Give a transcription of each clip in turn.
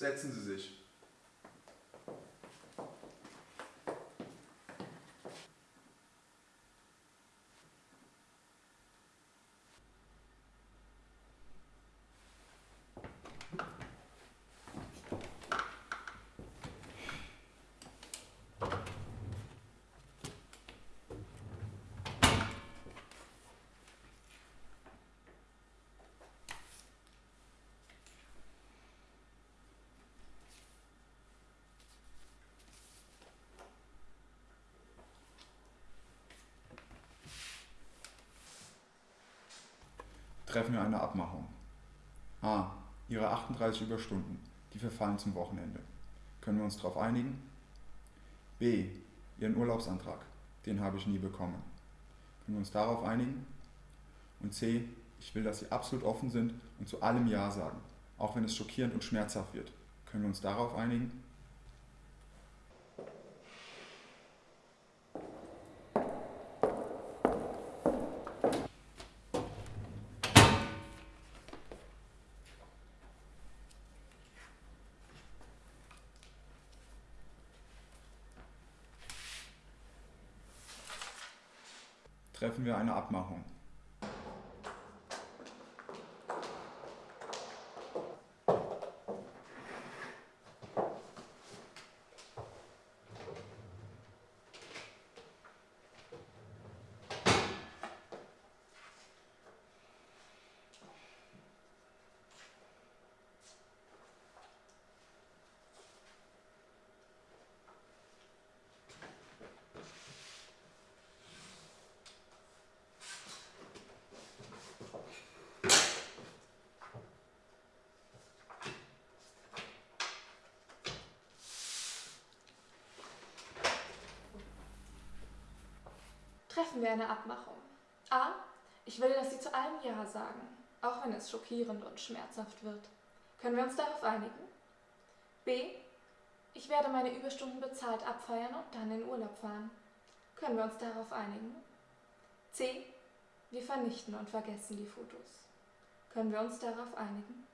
Setzen Sie sich. Treffen wir eine Abmachung. A. Ihre 38 Überstunden, die verfallen zum Wochenende. Können wir uns darauf einigen? B. Ihren Urlaubsantrag, den habe ich nie bekommen. Können wir uns darauf einigen? Und C. Ich will, dass Sie absolut offen sind und zu allem Ja sagen, auch wenn es schockierend und schmerzhaft wird. Können wir uns darauf einigen? Treffen wir eine Abmachung. Treffen wir eine Abmachung. A. Ich will, dass Sie zu allem Ja sagen, auch wenn es schockierend und schmerzhaft wird. Können wir uns darauf einigen? B. Ich werde meine Überstunden bezahlt abfeiern und dann in Urlaub fahren. Können wir uns darauf einigen? C. Wir vernichten und vergessen die Fotos. Können wir uns darauf einigen?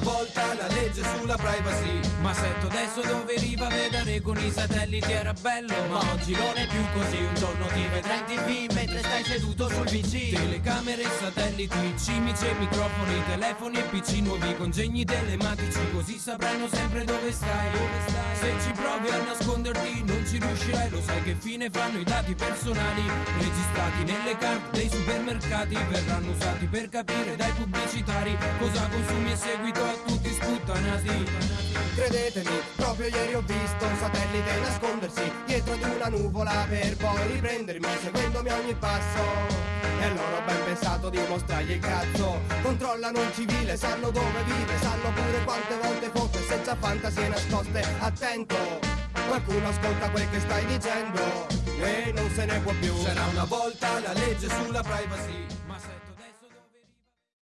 Volta la legge sulla privacy. Ma sento adesso dove riva vedere con i satelliti era bello Ma oggi non è più così. Un giorno ti vedrai tv mentre stai seduto sul PC Telecamere, satelliti, cimici e microfoni Telefoni e pc nuovi congegni telematici Così sapranno sempre dove stai, dove stai. Se ci provi a nasconderti non ci riuscirai. Lo sai che fine fanno i dati personali? Registrati nelle carte dei supermercati Verranno usati per capire dai pubblicitari Cosa consumi e seguito a tutti sputtanati Credetemi, proprio ieri ho visto un satellite nascondersi dietro ad una nuvola per poi riprendermi seguendomi ogni passo. E loro ho ben pensato di mostrargli il cazzo. Controllano un civile, sanno dove vive, sanno pure quante volte foto e senza fantasie nascoste. Attento, qualcuno ascolta quel che stai dicendo e non se ne può più. Sarà una volta la legge sulla privacy Ma se